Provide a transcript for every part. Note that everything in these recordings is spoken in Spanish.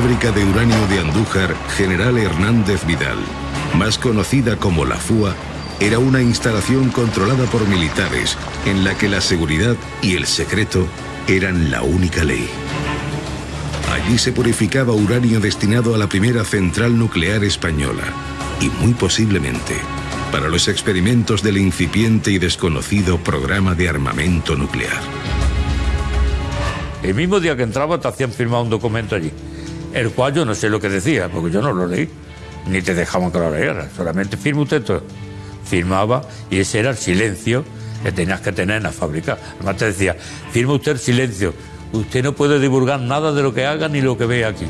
fábrica de uranio de Andújar, General Hernández Vidal, más conocida como la FUA, era una instalación controlada por militares en la que la seguridad y el secreto eran la única ley. Allí se purificaba uranio destinado a la primera central nuclear española y muy posiblemente para los experimentos del incipiente y desconocido programa de armamento nuclear. El mismo día que entraba te hacían firmar un documento allí, el cual yo no sé lo que decía, porque yo no lo leí, ni te dejaban que lo leyeras, solamente firma usted todo. Firmaba y ese era el silencio que tenías que tener en la fábrica. Además te decía, firma usted el silencio, usted no puede divulgar nada de lo que haga ni lo que vea aquí.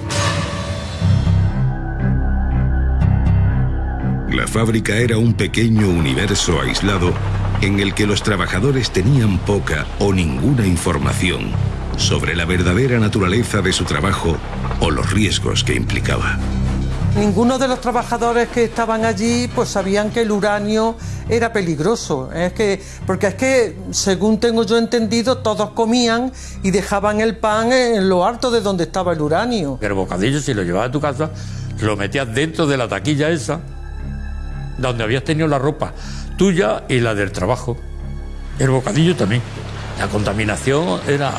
La fábrica era un pequeño universo aislado en el que los trabajadores tenían poca o ninguna información sobre la verdadera naturaleza de su trabajo o los riesgos que implicaba. Ninguno de los trabajadores que estaban allí pues sabían que el uranio era peligroso. Es que, porque es que, según tengo yo entendido, todos comían y dejaban el pan en lo alto de donde estaba el uranio. El bocadillo, si lo llevabas a tu casa, lo metías dentro de la taquilla esa, donde habías tenido la ropa tuya y la del trabajo. El bocadillo también. La contaminación era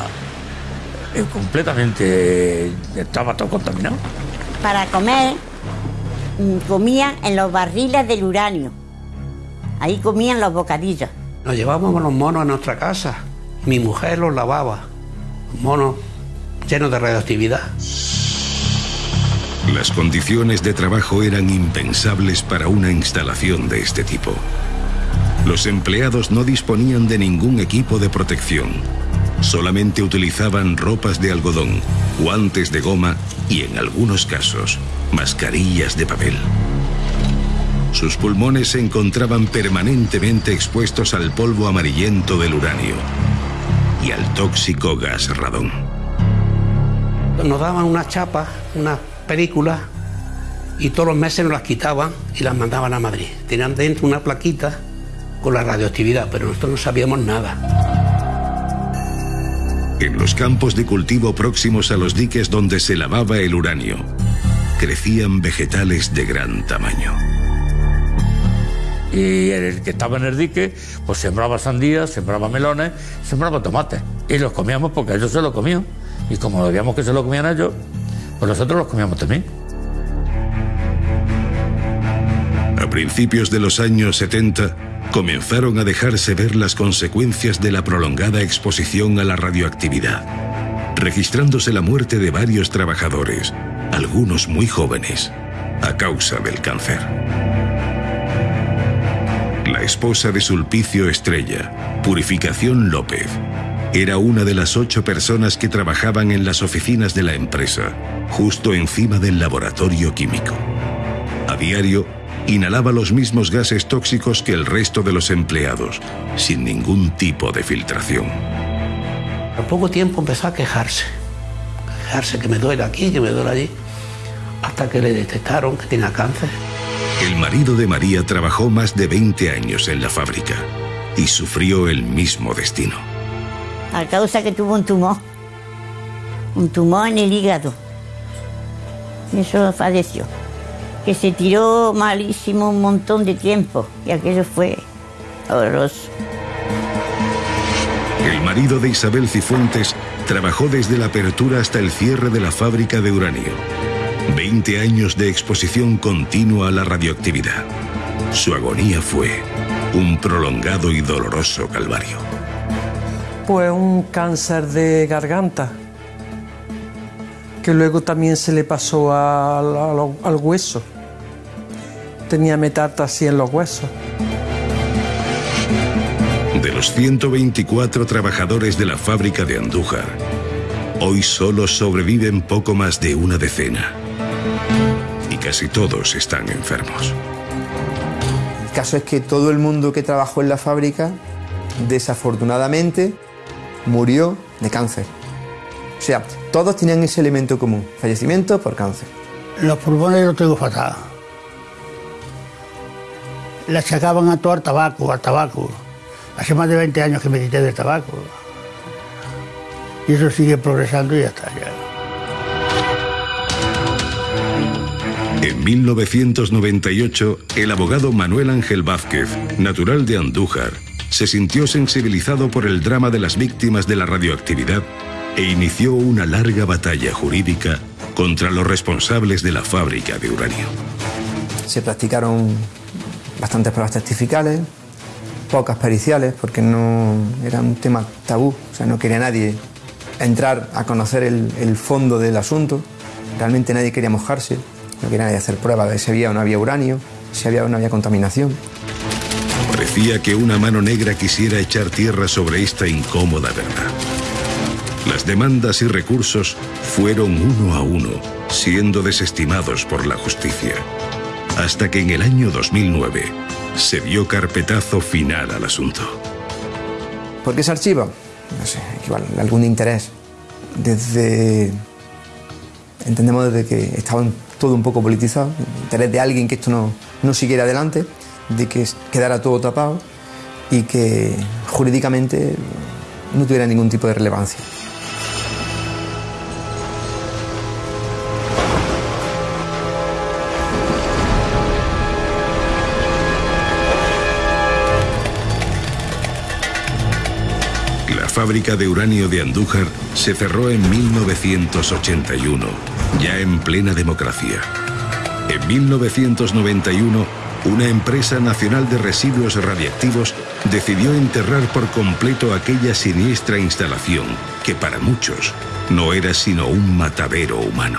completamente... estaba todo contaminado. Para comer mm, comían en los barriles del uranio. Ahí comían los bocadillos. Nos llevábamos los monos a nuestra casa. Mi mujer los lavaba. Monos llenos de radioactividad. Las condiciones de trabajo eran impensables para una instalación de este tipo. Los empleados no disponían de ningún equipo de protección. Solamente utilizaban ropas de algodón, guantes de goma y, en algunos casos, mascarillas de papel. Sus pulmones se encontraban permanentemente expuestos al polvo amarillento del uranio y al tóxico gas radón. Nos daban una chapa, una película, y todos los meses nos las quitaban y las mandaban a Madrid. Tenían dentro una plaquita con la radioactividad, pero nosotros no sabíamos nada. En los campos de cultivo próximos a los diques donde se lavaba el uranio, crecían vegetales de gran tamaño. Y el que estaba en el dique, pues sembraba sandías, sembraba melones, sembraba tomates. Y los comíamos porque ellos se los comían. Y como veíamos que se lo comían ellos, pues nosotros los comíamos también. A principios de los años 70, comenzaron a dejarse ver las consecuencias de la prolongada exposición a la radioactividad, registrándose la muerte de varios trabajadores, algunos muy jóvenes, a causa del cáncer. La esposa de Sulpicio Estrella, Purificación López, era una de las ocho personas que trabajaban en las oficinas de la empresa, justo encima del laboratorio químico. A diario, inhalaba los mismos gases tóxicos que el resto de los empleados, sin ningún tipo de filtración. Al poco tiempo empezó a quejarse. Quejarse que me duele aquí, que me duele allí. Hasta que le detectaron que tenía cáncer. El marido de María trabajó más de 20 años en la fábrica y sufrió el mismo destino. A causa que tuvo un tumor. Un tumor en el hígado. Y eso falleció. Que se tiró malísimo un montón de tiempo. Y aquello fue horroroso. El marido de Isabel Cifuentes trabajó desde la apertura hasta el cierre de la fábrica de uranio. 20 años de exposición continua a la radioactividad. Su agonía fue un prolongado y doloroso calvario. Pues un cáncer de garganta, que luego también se le pasó al, al- al hueso. Tenía metástasis en los huesos. De los 124 trabajadores de la fábrica de Andújar, hoy solo sobreviven poco más de una decena. Y casi todos están enfermos. El caso es que todo el mundo que trabajó en la fábrica, desafortunadamente, murió de cáncer. O sea, todos tenían ese elemento común, fallecimiento por cáncer. Los pulmones los tengo fatal. Le achacaban a todo al tabaco, al tabaco. Hace más de 20 años que me quité del tabaco. Y eso sigue progresando y ya está. Ya. En 1998, el abogado Manuel Ángel Vázquez, natural de Andújar, se sintió sensibilizado por el drama de las víctimas de la radioactividad e inició una larga batalla jurídica contra los responsables de la fábrica de uranio. Se practicaron bastantes pruebas testificales, pocas periciales, porque no era un tema tabú, o sea, no quería nadie entrar a conocer el, fondo del asunto, realmente nadie quería mojarse, no quería nadie hacer pruebas de si había o no había uranio, si había o no había contaminación. Parecía que una mano negra quisiera echar tierra sobre esta incómoda verdad. Las demandas y recursos fueron uno a uno, siendo desestimados por la justicia. Hasta que en el año 2009 se dio carpetazo final al asunto. ¿Por qué se archiva? No sé, algún interés. Desde. Entendemos desde que estaba todo un poco politizado, interés de alguien que esto no, no siguiera adelante, de que quedara todo tapado y que jurídicamente no tuviera ningún tipo de relevancia. Fábrica de uranio de Andújar se cerró en 1981, ya en plena democracia. En 1991, una empresa nacional de residuos radiactivos decidió enterrar por completo aquella siniestra instalación que para muchos no era sino un matadero humano.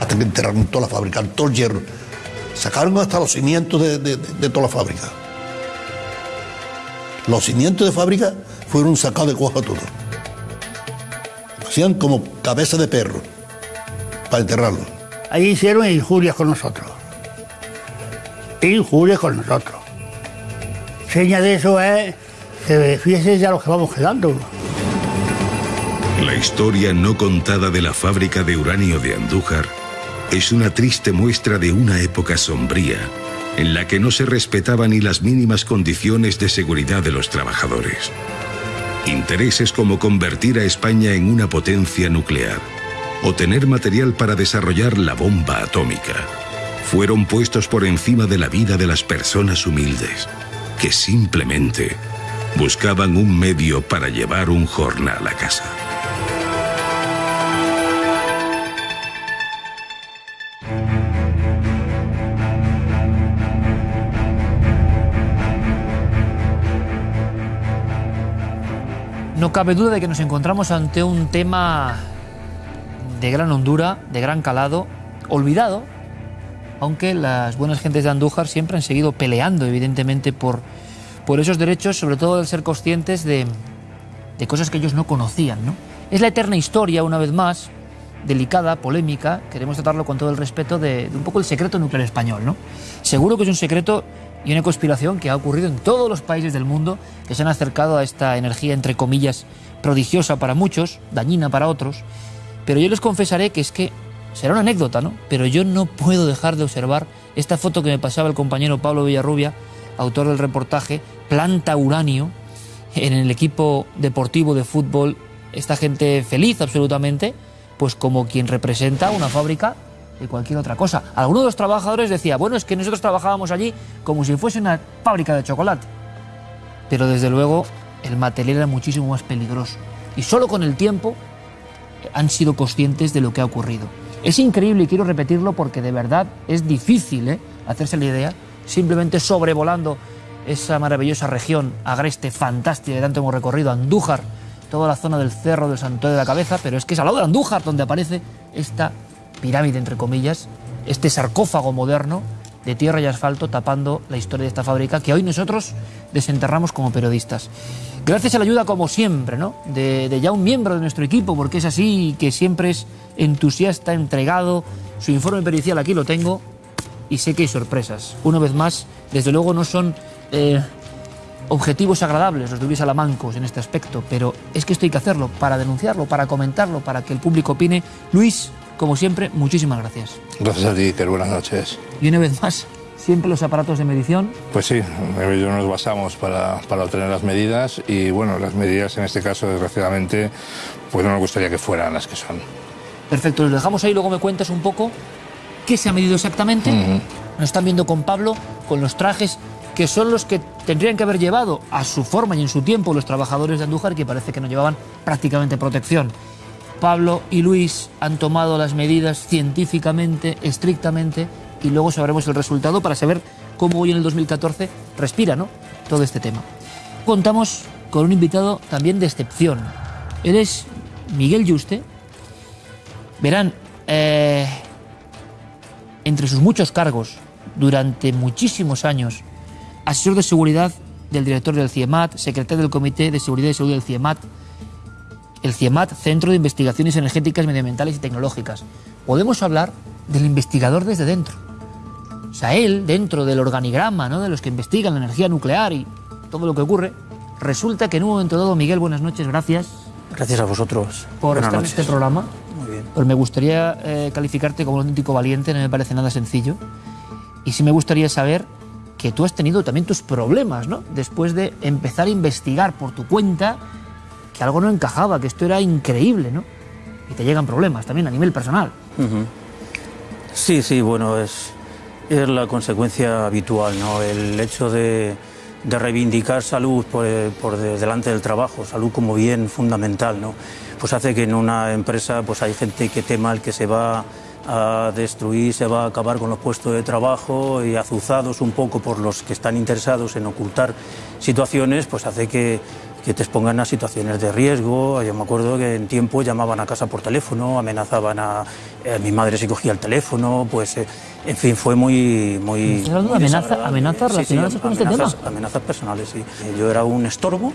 Hasta que enterraron toda la fábrica, todo el hierro. Sacaron hasta los cimientos de toda la fábrica. Los cimientos de fábrica fueron sacados de cuajo todo. Hacían como cabeza de perro para enterrarlo. Ahí hicieron injurias con nosotros. Injurias con nosotros. Seña de eso es que fíjese ya lo que vamos quedando. La historia no contada de la fábrica de uranio de Andújar es una triste muestra de una época sombría en la que no se respetaban ni las mínimas condiciones de seguridad de los trabajadores. Intereses como convertir a España en una potencia nuclear o tener material para desarrollar la bomba atómica fueron puestos por encima de la vida de las personas humildes, que simplemente buscaban un medio para llevar un jornal a casa. Cabe duda de que nos encontramos ante un tema de gran hondura, de gran calado, olvidado, aunque las buenas gentes de Andújar siempre han seguido peleando, evidentemente, por, por esos derechos, sobre todo al ser conscientes de, de cosas que ellos no conocían. ¿no? Es la eterna historia, una vez más, delicada, polémica, queremos tratarlo con todo el respeto de, de, un poco el secreto nuclear español. ¿no? Seguro que es un secreto y una conspiración que ha ocurrido en todos los países del mundo que se han acercado a esta energía, entre comillas, prodigiosa para muchos, dañina para otros. Pero yo les confesaré que es que será una anécdota, ¿no? Pero yo no puedo dejar de observar esta foto que me pasaba el compañero Pablo Villarrubia, autor del reportaje, planta uranio en el equipo deportivo de fútbol, esta gente feliz absolutamente, pues como quien representa una fábrica de cualquier otra cosa. Algunos de los trabajadores decía, bueno, es que nosotros trabajábamos allí como si fuese una fábrica de chocolate. Pero desde luego el material era muchísimo más peligroso. Y solo con el tiempo han sido conscientes de lo que ha ocurrido. Es increíble y quiero repetirlo porque de verdad es difícil ¿eh? hacerse la idea, simplemente sobrevolando esa maravillosa región agreste, fantástica que tanto hemos recorrido, Andújar, toda la zona del cerro del Santuario de la Cabeza, pero es que es al lado de Andújar donde aparece esta pirámide, entre comillas, este sarcófago moderno de tierra y asfalto tapando la historia de esta fábrica que hoy nosotros desenterramos como periodistas. Gracias a la ayuda, como siempre, ¿no? de, ya un miembro de nuestro equipo, porque es así, que siempre es entusiasta, entregado. Su informe pericial aquí lo tengo y sé que hay sorpresas. Una vez más, desde luego no son eh, objetivos agradables los de Luis Alamancos en este aspecto, pero es que esto hay que hacerlo para denunciarlo, para comentarlo, para que el público opine. Luis, como siempre, muchísimas gracias. Gracias a ti, que buenas noches. Y una vez más, siempre los aparatos de medición. Pues sí, ellos nos basamos para, para, obtener las medidas y bueno, las medidas en este caso, desgraciadamente, pues no nos gustaría que fueran las que son. Perfecto, los dejamos ahí, luego me cuentas un poco qué se ha medido exactamente. Nos están viendo con Pablo, con los trajes que son los que tendrían que haber llevado a su forma y en su tiempo los trabajadores de Andújar, que parece que no llevaban prácticamente protección. Pablo y Luis han tomado las medidas científicamente, estrictamente, y luego sabremos el resultado para saber cómo hoy en el 2014 respira ¿no? todo este tema. Contamos con un invitado también de excepción. Él es Miguel Yuste. Verán, eh, entre sus muchos cargos, durante muchísimos años, asesor de seguridad del director del CIEMAT, secretario del Comité de Seguridad y Salud del CIEMAT, el CIEMAT, Centro de Investigaciones Energéticas, Medioambientales y Tecnológicas. Podemos hablar del investigador desde dentro. O sea, él, dentro del organigrama ¿no? de los que investigan la energía nuclear y todo lo que ocurre, resulta que en un momento dado, Miguel, buenas noches, gracias. Gracias a vosotros. Por Buenas estar noches. en este programa. Muy bien. Pues me gustaría eh, calificarte como un auténtico valiente, no me parece nada sencillo. Y sí me gustaría saber que tú has tenido también tus problemas, ¿no? Después de empezar a investigar por tu cuenta que algo no encajaba, que esto era increíble, ¿no? Y te llegan problemas también a nivel personal. Sí, sí, bueno, es, es la consecuencia habitual, ¿no? El hecho de, reivindicar salud por, por de- delante del trabajo, salud como bien fundamental, ¿no? Pues hace que en una empresa pues hay gente que tema el que se va a destruir, se va a acabar con los puestos de trabajo y azuzados un poco por los que están interesados en ocultar situaciones, pues hace que, que te expongan a situaciones de riesgo. Yo me acuerdo que en tiempo llamaban a casa por teléfono, amenazaban a, eh, mi madre si cogía el teléfono, pues eh, en fin, fue muy... muy ¿Estás hablando de muy amenaza- desagradable. amenazas relacionadas con este amenazas- tema? Amenazas personales, sí. Yo era un estorbo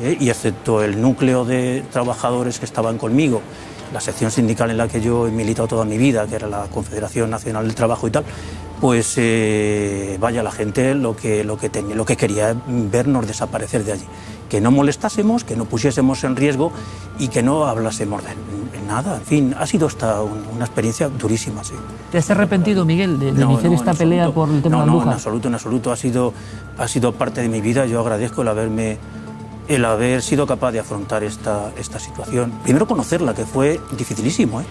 eh, y excepto el núcleo de trabajadores que estaban conmigo, la sección sindical en la que yo he militado toda mi vida, que era la Confederación Nacional del Trabajo y tal, pues eh, vaya la gente lo que, lo, que tenía, lo que quería vernos desaparecer de allí. Que no molestásemos, que no pusiésemos en riesgo y que no hablásemos de nada. En fin, ha sido un- una experiencia durísima, sí. ¿Te has arrepentido, Miguel, de, de No, iniciar no, esta en pelea absoluto. por el tema no, de no, en Andújar? absoluto, en absoluto. Ha sido, ha sido parte de mi vida. Yo agradezco el haberme el haber sido capaz de afrontar esta, esta situación. Primero conocerla, que fue dificilísimo. ¿eh?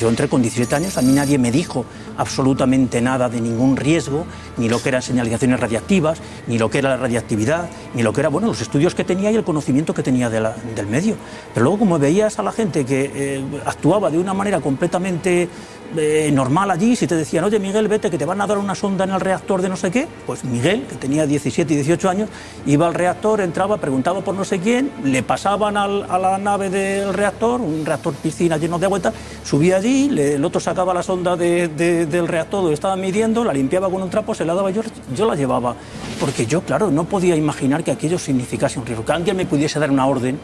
Yo entré con 17 años, a mí nadie me dijo absolutamente nada de ningún riesgo, ni lo que eran señalizaciones radiactivas, ni lo que era la radiactividad, ni lo que era, bueno, los estudios que tenía y el conocimiento que tenía de del medio. Pero luego como veías a la gente que eh, actuaba de una manera completamente eh, normal allí, si te decían, oye Miguel, vete que te van a dar una sonda en el reactor de no sé qué, pues Miguel, que tenía 17 y 18 años, iba al reactor, entraba, preguntaba por no sé quién, le pasaban al- a la nave del reactor, un reactor piscina lleno de agua y tal, subía allí, le- el otro sacaba la sonda de- de- del reactor donde estaba midiendo, la limpiaba con un trapo, se la daba yo, yo la llevaba, porque yo, claro, no podía imaginar que aquello significase un riesgo, que alguien me pudiese dar una orden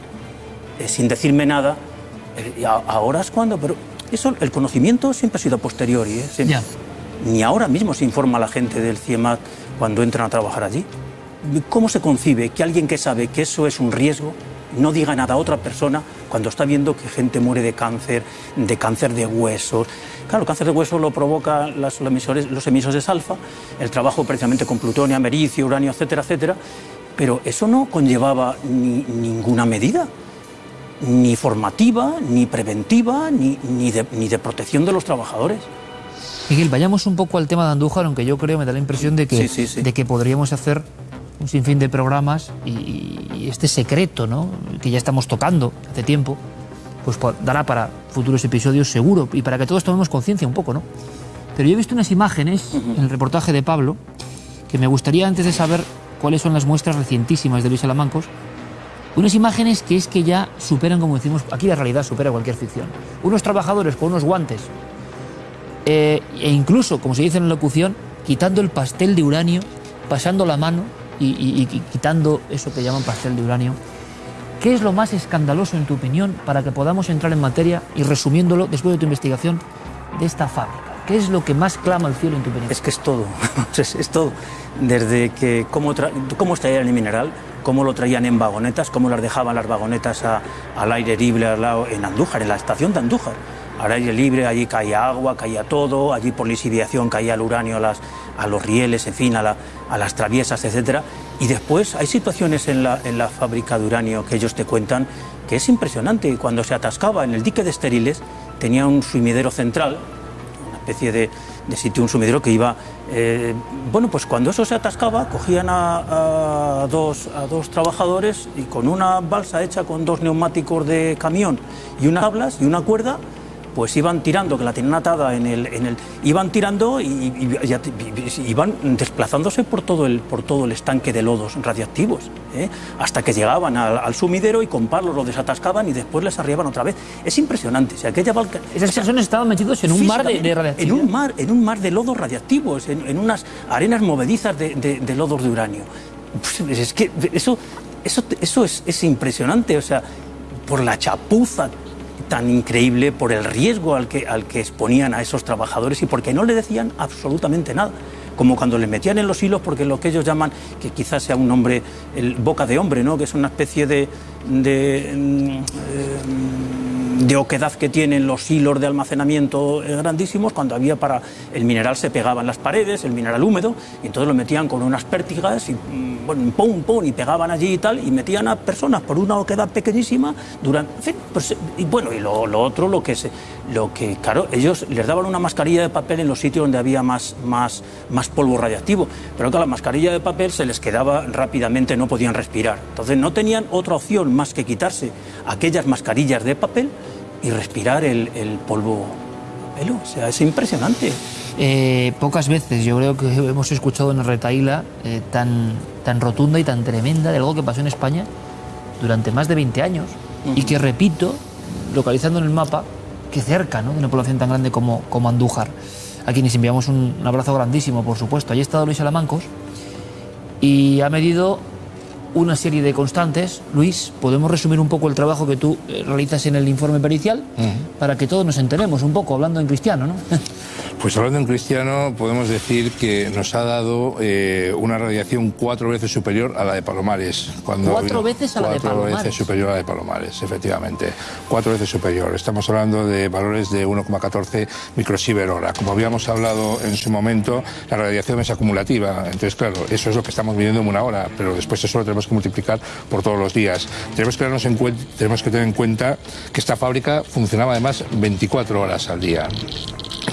eh, sin decirme nada, eh, a- ahora es cuando, pero eso, el conocimiento siempre ha sido a posteriori, ¿eh? Siempre. Ni ahora mismo se informa a la gente del CIEMAT cuando entran a trabajar allí. ¿Cómo se concibe que alguien que sabe que eso es un riesgo no diga nada a otra persona cuando está viendo que gente muere de cáncer, de cáncer de huesos? Claro, el cáncer de huesos lo provoca las- los, emisores, los emisores alfa, el trabajo precisamente con plutonio, americio, uranio, etcétera, etcétera, pero eso no conllevaba ni- ninguna medida ni formativa, ni preventiva, ni, ni, de, ni de protección de los trabajadores. Miguel, vayamos un poco al tema de Andújar, aunque yo creo, me da la impresión de que, Sí, sí, sí. De que podríamos hacer un sinfín de programas y, y este secreto, ¿no? que ya estamos tocando hace tiempo, pues dará para futuros episodios seguro y para que todos tomemos conciencia un poco, ¿no? Pero yo he visto unas imágenes en el reportaje de Pablo que me gustaría, antes de saber cuáles son las muestras recientísimas de Luis Salamancos, unas imágenes que es que ya superan, como decimos, aquí la realidad supera cualquier ficción. Unos trabajadores con unos guantes eh, e incluso, como se dice en la locución, quitando el pastel de uranio, pasando la mano y, y- y quitando eso que llaman pastel de uranio. ¿Qué es lo más escandaloso, en tu opinión, para que podamos entrar en materia y resumiéndolo después de tu investigación de esta fábrica? ¿Qué es lo que más clama al cielo, en tu opinión? Es que es todo, es, todo. Desde que cómo, cómo extraían el mineral, cómo lo traían en vagonetas, cómo las dejaban las vagonetas al aire libre al lado, en Andújar, en la estación de Andújar. Al aire libre, allí caía agua, caía todo, allí por lisiviación caía el uranio a, las, a los rieles, en fin, a, la- a las traviesas, etc. Y después hay situaciones en la, la fábrica de uranio que ellos te cuentan que es impresionante. Cuando se atascaba en el dique de estériles, tenía un sumidero central, una especie de, sitio un sumidero que iba... eh, bueno, pues cuando eso se atascaba, cogían a, a dos, a dos trabajadores y con una balsa hecha con dos neumáticos de camión y unas tablas y una cuerda, pues iban tirando, que la tenían atada en el... En el iban tirando y, y- y- y- iban desplazándose por todo el, por todo el estanque de lodos radiactivos, ¿eh? hasta que llegaban al, al sumidero y con palos lo desatascaban y después les arriaban otra vez. Es impresionante. Si aquella balca- Esas personas estaban metidos en un mar de, radiactividad. En un mar, en un mar de lodos radiactivos, en, en unas arenas movedizas de, de- de lodos de uranio. Pues es que eso, eso, eso es, es impresionante, o sea, por la chapuza tan increíble, por el riesgo al que, al que exponían a esos trabajadores y porque no le decían absolutamente nada. Como cuando les metían en los hilos, porque lo que ellos llaman, que quizás sea un nombre, el boca de hombre, ¿no? que es una especie de, de, mm, eh, de oquedad que tienen los hilos de almacenamiento eh, grandísimos, cuando había para el mineral se pegaba en las paredes, el mineral húmedo, y entonces lo metían con unas pértigas y mm, bueno, pum, pum, y pegaban allí y tal, y metían a personas por una oquedad pequeñísima durante, en fin, pues, y bueno, y lo, lo otro, lo que se, lo que, claro, ellos les daban una mascarilla de papel en los sitios donde había más, más, más polvo radiactivo, pero que la mascarilla de papel se les quedaba rápidamente, no podían respirar. Entonces no tenían otra opción más que quitarse aquellas mascarillas de papel y respirar el, el polvo pelo. O sea, es impresionante. Eh, pocas veces yo creo que hemos escuchado una retaíla eh, tan, tan rotunda y tan tremenda de algo que pasó en España durante más de 20 años y que, repito, localizando en el mapa, que cerca ¿no? de una población tan grande como, como Andújar, a quienes enviamos un, un abrazo grandísimo, por supuesto. Allí ha estado Luis Alamancos y ha medido una serie de constantes. Luis, ¿podemos resumir un poco el trabajo que tú eh, realizas en el informe pericial? Para que todos nos enteremos un poco, hablando en cristiano, ¿no? Pues hablando en cristiano, podemos decir que nos ha dado eh, una radiación cuatro veces superior a la de Palomares. Cuando Cuatro veces a la de cuatro Palomares. veces superior a la de Palomares, efectivamente. Cuatro veces superior. Estamos hablando de valores de 1,14 microsievert hora. Como habíamos hablado en su momento, la radiación es acumulativa. Entonces, claro, eso es lo que estamos midiendo en una hora, pero después eso lo tenemos que multiplicar por todos los días. Tenemos que, darnos en tenemos que tener en cuenta que esta fábrica funcionaba además 24 horas al día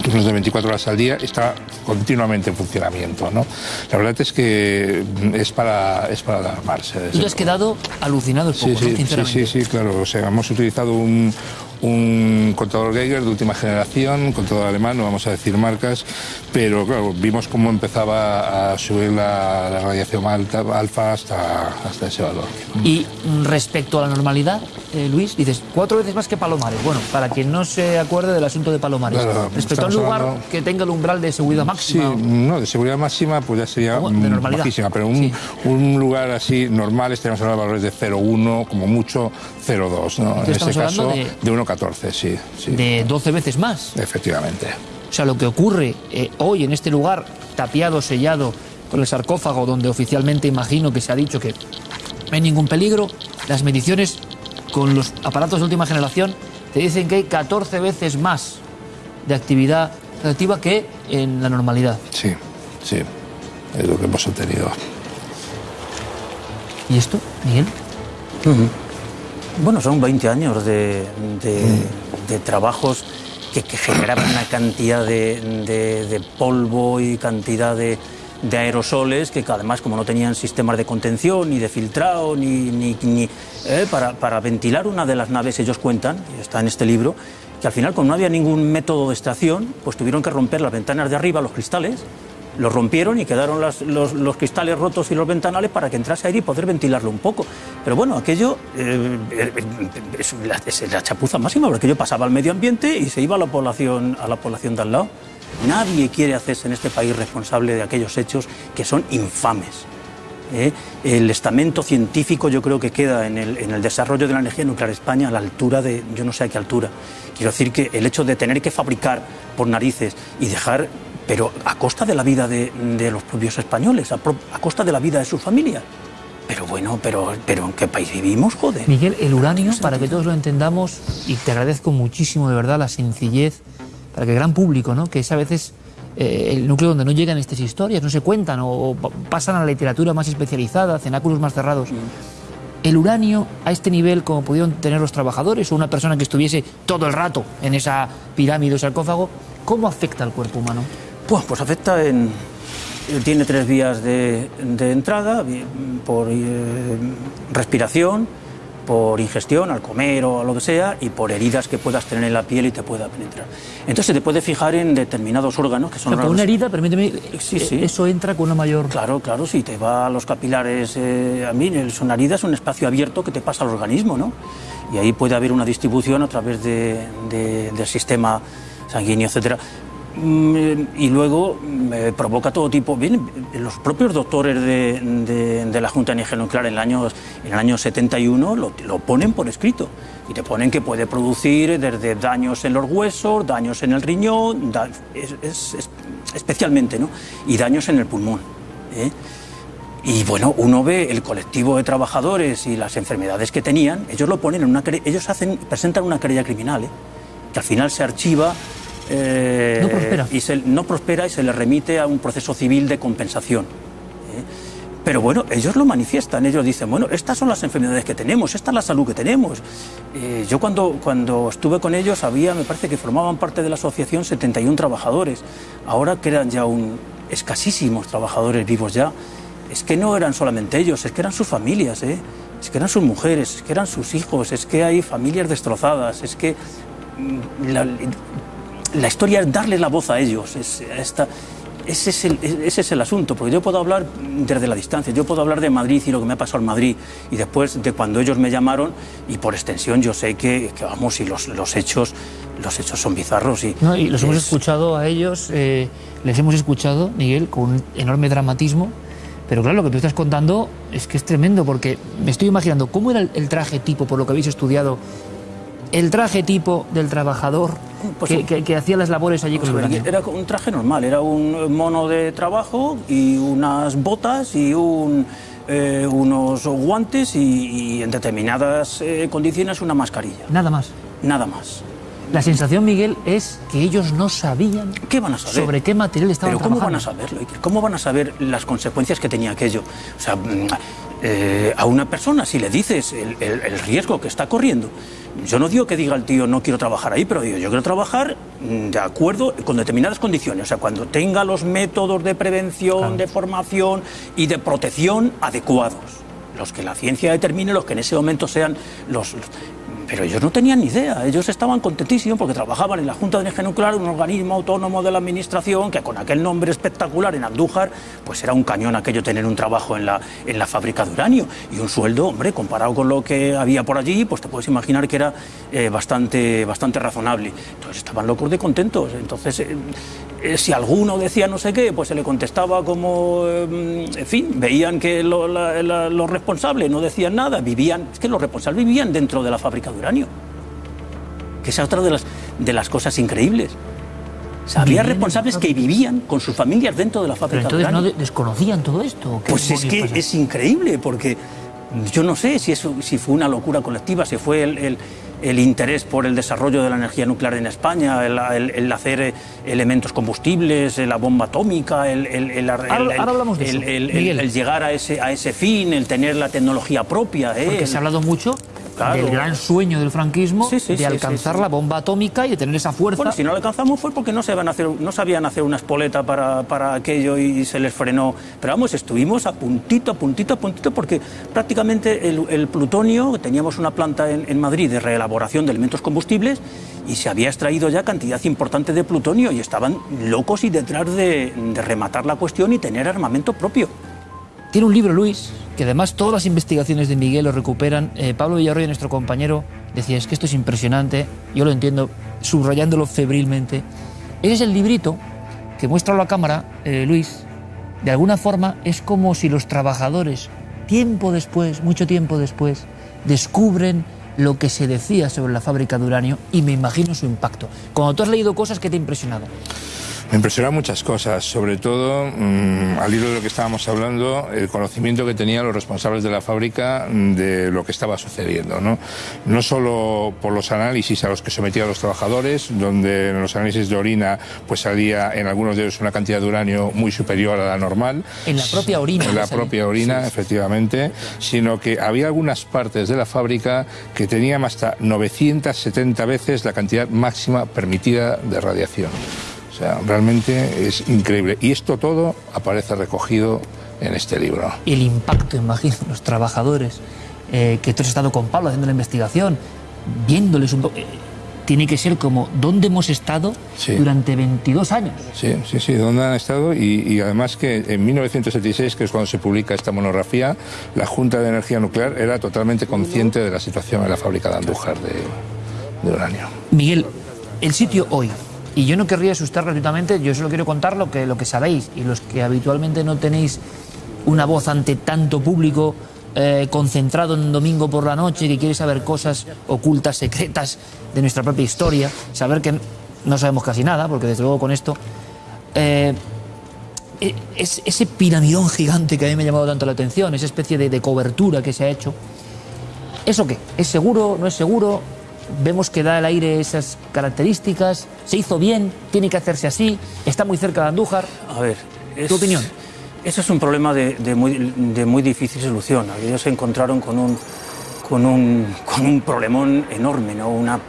turnos de 24 horas al día está continuamente en funcionamiento. ¿no? La verdad es que es para, es para alarmarse. Tú has quedado alucinado un poco, Sí, ¿no? sí, sí, Sinceramente. sí, sí, claro. O sea, hemos utilizado un, un contador Geiger de última generación, contador alemán, no vamos a decir marcas, pero claro, vimos cómo empezaba a subir la, la radiación alta, alfa hasta, hasta ese valor. Y respecto a la normalidad, eh, Luis, dices cuatro veces más que Palomares. Bueno, para quien no se acuerde del asunto de Palomares, Claro, respecto a un lugar hablando- que tenga el umbral de seguridad Sí, máxima. no, de seguridad máxima pues ya sería ¿Cómo? De normalidad. bajísima, pero un, un lugar así normal estaríamos hablando de valores de 0,1, como mucho 0,2, ¿no? En este caso hablando de, 1,14, sí, sí. de 12 veces más. Efectivamente. O sea, lo que ocurre eh, hoy en este lugar, tapiado, sellado, con el sarcófago, donde oficialmente imagino que se ha dicho que no hay ningún peligro, las mediciones con los aparatos de última generación te dicen que hay 14 veces más de actividad radiactiva que en la normalidad. Sí, sí, es lo que hemos obtenido. ¿Y esto, Miguel? Bueno, son 20 años de, de- de trabajos que, que generaban una cantidad de, polvo y cantidad de, aerosoles que además como no tenían sistemas de contención ni de filtrado ni, ni- ni, eh, para, para ventilar una de las naves ellos cuentan, y está en este libro, que al final como no había ningún método de extracción, pues tuvieron que romper las ventanas de arriba, los cristales, los rompieron y quedaron los, cristales rotos y los ventanales para que entrase aire y poder ventilarlo un poco. Pero bueno, aquello eh, eh, es, la, es la chapuza máxima, porque aquello pasaba al medio ambiente y se iba a la población, a la población de al lado. Nadie quiere hacerse en este país responsable de aquellos hechos que son infames. ¿eh? El estamento científico yo creo que queda en el, desarrollo de la energía nuclear España a la altura de, yo no sé a qué altura. Quiero decir que el hecho de tener que fabricar por narices y dejar, pero a costa de la vida de, de los propios españoles, a, pro- a costa de la vida de sus familias. Pero bueno, pero, pero ¿en qué país vivimos, joder? Miguel, el uranio, para que todos lo entendamos, y te agradezco muchísimo de verdad la sencillez, para que el gran público, ¿no? que es a veces eh, el núcleo donde no llegan estas historias, no se cuentan o, o pa- pasan a la literatura más especializada, cenáculos más cerrados. El uranio a este nivel, como pudieron tener los trabajadores o una persona que estuviese todo el rato en esa pirámide o sarcófago, ¿cómo afecta al cuerpo humano? Pues, pues afecta en... Tiene tres vías de, de entrada, por eh, respiración, por ingestión, al comer o a lo que sea, y por heridas que puedas tener en la piel y te pueda penetrar. Entonces se te puede fijar en determinados órganos que son O sea, con órganos- una herida, permíteme, Sí, eh, sí. eso entra con una mayor... Claro, claro, si te va a los capilares, eh, a mí, son herida es un espacio abierto que te pasa al organismo, ¿no? Y ahí puede haber una distribución a través de- de- del sistema sanguíneo, etcétera. Mm, Y luego mm, eh, provoca todo tipo. Bien, los propios doctores de, de- de la Junta de Energía Nuclear en el año, en el año 71 lo, lo ponen por escrito. Y te ponen que puede producir desde daños en los huesos, daños en el riñón, da- es- es- es- especialmente, ¿no? Y daños en el pulmón. ¿eh? Y bueno, uno ve el colectivo de trabajadores y las enfermedades que tenían, ellos lo ponen en una ellos hacen, presentan una querella criminal, ¿eh? que al final se archiva eh, No prospera. y se, no prospera y se le remite a un proceso civil de compensación. ¿eh? Pero bueno, ellos lo manifiestan, ellos dicen, bueno, estas son las enfermedades que tenemos, esta es la salud que tenemos. Eh, yo cuando, cuando estuve con ellos había, me parece que formaban parte de la asociación 71 trabajadores, ahora quedan ya un, escasísimos trabajadores vivos ya. Es que no eran solamente ellos, es que eran sus familias, ¿eh? es que eran sus mujeres, es que eran sus hijos, es que hay familias destrozadas, es que mm, la, la historia es darle la voz a ellos. Es, esta- ese, es el, ese es el asunto, porque yo puedo hablar desde la distancia, yo puedo hablar de Madrid y lo que me ha pasado en Madrid, y después de cuando ellos me llamaron, y por extensión yo sé que, que, vamos, y los, los hechos los hechos son bizarros. Y, No, y los hemos es- escuchado a ellos, eh, les hemos escuchado, Miguel, con un enorme dramatismo. Pero claro, lo que tú estás contando es que es tremendo, porque me estoy imaginando cómo era el, el traje tipo, por lo que habéis estudiado, el traje tipo del trabajador Pues que, un- que- que hacía las labores allí con el uranio. Era un traje normal, era un mono de trabajo y unas botas y un, eh, unos guantes y, y en determinadas eh, condiciones una mascarilla. Nada más. Nada más. La sensación, Miguel, es que ellos no sabían ¿Qué van a saber? sobre qué material estaban Pero ¿cómo van a saberlo? ¿Cómo van a saber las consecuencias que tenía aquello? O sea, mm, eh, a una persona, si le dices el, el- el riesgo que está corriendo, yo no digo que diga el tío no quiero trabajar ahí, pero digo yo quiero trabajar mm, de acuerdo con determinadas condiciones. O sea, cuando tenga los métodos de prevención, de formación y de protección adecuados. Los que la ciencia determine, los que en ese momento sean los... pero ellos no tenían ni idea, ellos estaban contentísimos porque trabajaban en la Junta de Energía Nuclear, un organismo autónomo de la Administración que con aquel nombre espectacular en Andújar, pues era un cañón aquello tener un trabajo en la, en la fábrica de uranio y un sueldo, hombre, comparado con lo que había por allí, pues te puedes imaginar que era eh, bastante, bastante razonable. Entonces estaban locos de contentos. Entonces, eh, eh, si alguno decía no sé qué, pues se le contestaba como, eh, en fin, veían que lo- la- la- los responsables no decían nada, vivían, es que los responsables vivían dentro de la fábrica de uranio. Que esa es otra de las, de las cosas increíbles. O sea, había responsables que vivían con sus familias dentro de la Pero fábrica de entonces no uranio. de- desconocían todo esto. ¿o qué Pues es que pasa? es increíble, porque yo no sé si, eso, si fue una locura colectiva, si fue el, el- el interés por el desarrollo de la energía nuclear en España, el, el- el hacer eh, elementos combustibles, eh, la bomba atómica, el, Ahora- ahora llegar a ese, a ese fin, el tener la tecnología propia. eh, Porque se ha hablado mucho Claro. del gran sueño del franquismo Sí, sí, de alcanzar la bomba atómica y de tener esa fuerza. Bueno, si no lo alcanzamos fue porque no, sabían hacer, no sabían hacer una espoleta para, para aquello y se les frenó. Pero vamos, estuvimos a puntito, a puntito, a puntito, porque prácticamente el, el plutonio, teníamos una planta en, en Madrid de reelaboración de elementos combustibles y se había extraído ya cantidad importante de plutonio y estaban locos y detrás de, de rematar la cuestión y tener armamento propio. Tiene un libro, Luis, que además todas las investigaciones de Miguel lo recuperan. Eh, Pablo Villarroya, nuestro compañero, decía, es que esto es impresionante, yo lo entiendo, subrayándolo febrilmente. Ese es el librito que muestra a la cámara, eh, Luis, de alguna forma es como si los trabajadores, tiempo después, mucho tiempo después, descubren lo que se decía sobre la fábrica de uranio y me imagino su impacto. Cuando tú has leído cosas que te ha impresionado. Me impresionan muchas cosas, sobre todo mm, al hilo de lo que estábamos hablando, el conocimiento que tenían los responsables de la fábrica mm, de lo que estaba sucediendo. ¿no? no solo por los análisis a los que sometían los trabajadores, donde en los análisis de orina pues salía en algunos de ellos una cantidad de uranio muy superior a la normal. En la propia orina. En la propia orina, efectivamente, sino que había algunas partes de la fábrica que tenían hasta 970 veces la cantidad máxima permitida de radiación. Sea, realmente es increíble. Y esto todo aparece recogido en este libro. El impacto, imagino, los trabajadores, eh, que tú has estado con Pablo haciendo la investigación, viéndoles un poco... eh, tiene que ser como, ¿dónde hemos estado Sí. durante 22 años? Sí, sí, sí, ¿dónde han estado? Y, y además que en 1976, que es cuando se publica esta monografía, la Junta de Energía Nuclear era totalmente consciente de la situación en la fábrica de Andújar de, de uranio. Miguel, el sitio hoy, y yo no querría asustar gratuitamente, yo solo quiero contar lo que, lo que sabéis y los que habitualmente no tenéis una voz ante tanto público eh, concentrado en un domingo por la noche que quiere saber cosas ocultas, secretas de nuestra propia historia, saber que no sabemos casi nada, porque desde luego con esto... eh, e- es, ese piramidón gigante que a mí me ha llamado tanto la atención, esa especie de, de cobertura que se ha hecho, ¿eso qué? ¿Es seguro? ¿No es seguro? Vemos que da al aire esas características. ¿Se hizo bien? ¿Tiene que hacerse así? ¿Está muy cerca de Andújar? A ver, es- ¿Tu opinión? Eso es un problema de, de muy, de muy difícil solución. Ellos se encontraron con un, con un, con un problemón enorme, ¿no? una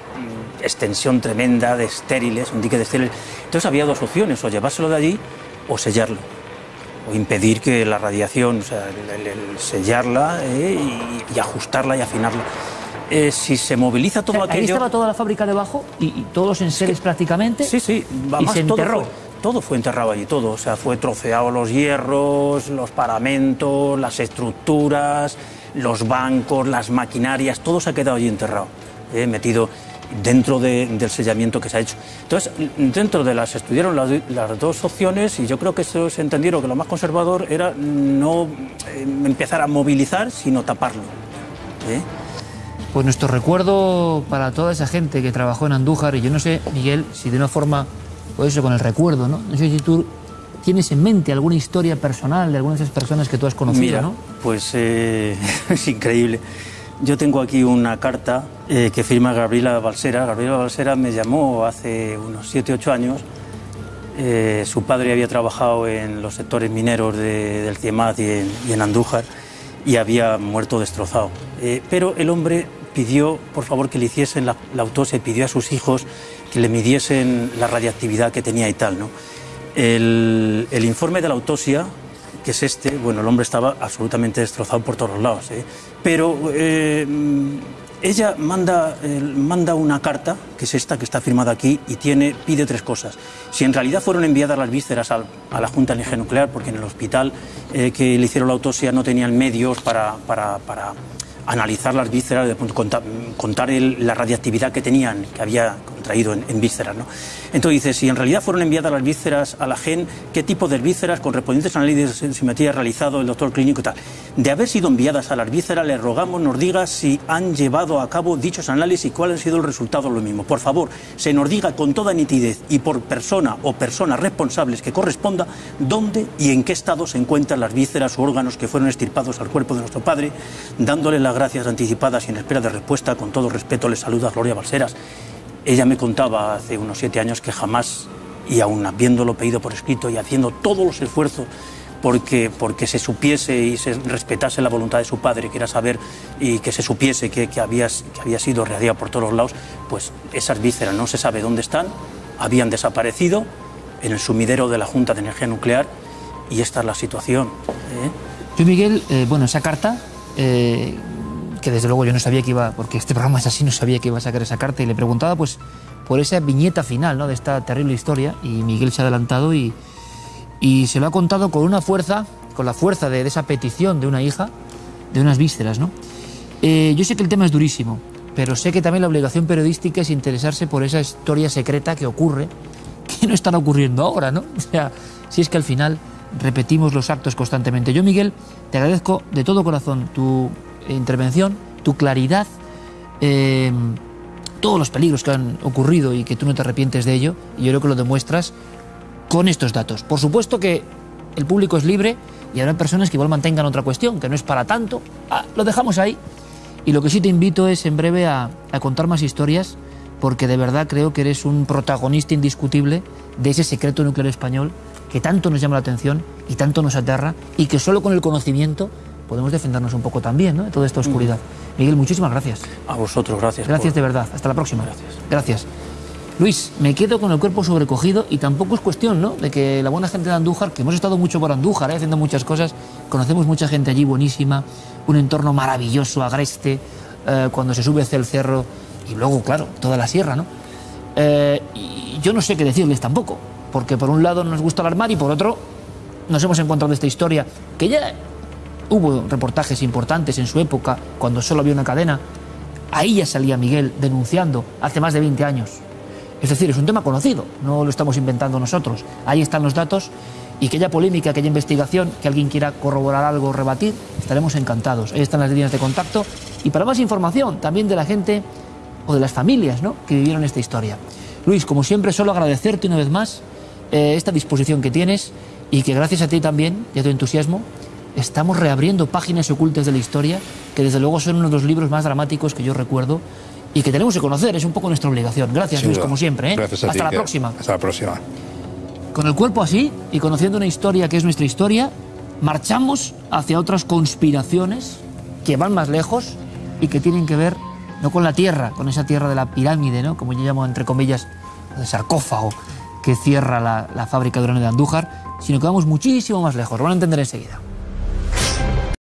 extensión tremenda de estériles, un dique de estériles. Entonces había dos opciones, o llevárselo de allí o sellarlo, o impedir que la radiación, o sea, el- el- el sellarla eh, y, y ajustarla y afinarla. Eh, si se moviliza todo Ahí aquello... estaba toda la fábrica debajo y, y todos los enseres prácticamente. Sí, sí, Y además se todo enterró. fue, todo fue enterrado allí, todo. O sea, fue troceado los hierros, los paramentos, las estructuras, los bancos, las maquinarias, todo se ha quedado allí enterrado, eh, metido dentro de- del sellamiento que se ha hecho. Entonces, dentro de las estudiaron las, las dos opciones y yo creo que se entendieron que lo más conservador era no eh, empezar a movilizar, sino taparlo. ¿eh? Pues nuestro recuerdo para toda esa gente que trabajó en Andújar, y yo no sé, Miguel, si de una forma, pues eso, con el recuerdo, ¿no? No sé si tú tienes en mente alguna historia personal de algunas de esas personas que tú has conocido, Mira, ¿no? pues eh, es increíble. Yo tengo aquí una carta eh, que firma Gabriela Balsera. Gabriela Balsera me llamó hace unos 7, 8 años. Eh, su padre había trabajado en los sectores mineros de- del CIEMAT y en, y en Andújar y había muerto destrozado. Pero el hombre pidió, por favor, que le hiciesen la, la autopsia y pidió a sus hijos que le midiesen la radiactividad que tenía y tal. ¿no? El, el informe de la autopsia que es este, bueno, el hombre estaba absolutamente destrozado por todos los lados, ¿eh? pero eh, ella manda, eh, manda una carta, que es esta que está firmada aquí, y tiene, pide tres cosas. Si en realidad fueron enviadas las vísceras al- a la Junta de Nuclear, porque en el hospital eh, que le hicieron la autopsia no tenían medios para, para- para analizar las vísceras, contar, contar el- la radiactividad que tenían, que había contraído en, vísceras. ¿no? Entonces dice, si en realidad fueron enviadas las vísceras a la GEN, ¿qué tipo de vísceras correspondientes análisis de simetría realizado el doctor clínico y tal? De haber sido enviadas a las vísceras, le rogamos nos diga si han llevado a cabo dichos análisis y cuál ha sido el resultado lo mismo. Por favor, se nos diga con toda nitidez y por persona o personas responsables que corresponda dónde y en qué estado se encuentran las vísceras o órganos que fueron estirpados al cuerpo de nuestro padre, dándole las gracias anticipadas y en espera de respuesta. Con todo respeto, le saluda Gloria Balseras. Ella me contaba hace unos siete años que jamás, y aún habiéndolo pedido por escrito y haciendo todos los esfuerzos porque, porque se supiese y se respetase la voluntad de su padre, que era saber y que se supiese que, que, que había sido irradiado por todos lados, pues esas vísceras no se sabe dónde están, habían desaparecido en el sumidero de la Junta de Energía Nuclear y esta es la situación. ¿eh? Yo, Miguel, eh, bueno, esa carta, eh, que desde luego yo no sabía que iba, porque este programa es así, no sabía que iba a sacar esa carta, y le preguntaba pues por esa viñeta final ¿no? de esta terrible historia, y Miguel se ha adelantado y, y se lo ha contado con una fuerza, con la fuerza de, esa petición de una hija, de unas vísceras, ¿no? Eh, yo sé que el tema es durísimo, pero sé que también la obligación periodística es interesarse por esa historia secreta que ocurre, que no están ocurriendo ahora, ¿no? O sea, si es que al final repetimos los actos constantemente. Yo, Miguel, te agradezco de todo corazón tu intervención, tu claridad, eh, todos los peligros que han ocurrido y que tú no te arrepientes de ello, y yo creo que lo demuestras con estos datos. Por supuesto que el público es libre y habrá personas que igual mantengan otra cuestión, que no es para tanto. Ah, lo dejamos ahí. Y lo que sí te invito es en breve a contar más historias, porque de verdad creo que eres un protagonista indiscutible de ese secreto nuclear español que tanto nos llama la atención y tanto nos aterra, y que solo con el conocimiento podemos defendernos un poco también ¿no? de toda esta oscuridad. Miguel, muchísimas gracias. A vosotros, gracias. Gracias por- de verdad. Hasta la próxima. Gracias. Gracias. Luis, me quedo con el cuerpo sobrecogido y tampoco es cuestión, ¿no? De que la buena gente de Andújar, que hemos estado mucho por Andújar, ¿eh? haciendo muchas cosas, conocemos mucha gente allí buenísima, un entorno maravilloso, agreste, eh, cuando se sube hacia el cerro y luego, claro, toda la sierra, ¿no? Eh, y yo no sé qué decirles tampoco, porque por un lado nos gusta alarmar y por otro nos hemos encontrado esta historia que ya hubo reportajes importantes en su época, cuando solo había una cadena. Ahí ya salía Miguel denunciando hace más de 20 años. Es decir, es un tema conocido, no lo estamos inventando nosotros. Ahí están los datos y que haya polémica, que haya investigación, que alguien quiera corroborar algo o rebatir, estaremos encantados. Ahí están las líneas de contacto y para más información también de la gente o de las familias ¿no? que vivieron esta historia. Luis, como siempre, solo agradecerte una vez más eh, esta disposición que tienes y que gracias a ti también y a tu entusiasmo estamos reabriendo páginas ocultas de la historia que desde luego son uno de los libros más dramáticos que yo recuerdo y que tenemos que conocer, es un poco nuestra obligación. Gracias Sin Luis, duda. como siempre. ¿eh? Gracias a Hasta ti, la que- próxima. Hasta la próxima. Con el cuerpo así y conociendo una historia que es nuestra historia, marchamos hacia otras conspiraciones que van más lejos y que tienen que ver no con la tierra, con esa tierra de la pirámide, ¿no? como yo llamo entre comillas, el sarcófago que cierra la, la fábrica de uranio de Andújar, sino que vamos muchísimo más lejos. Lo van a entender enseguida.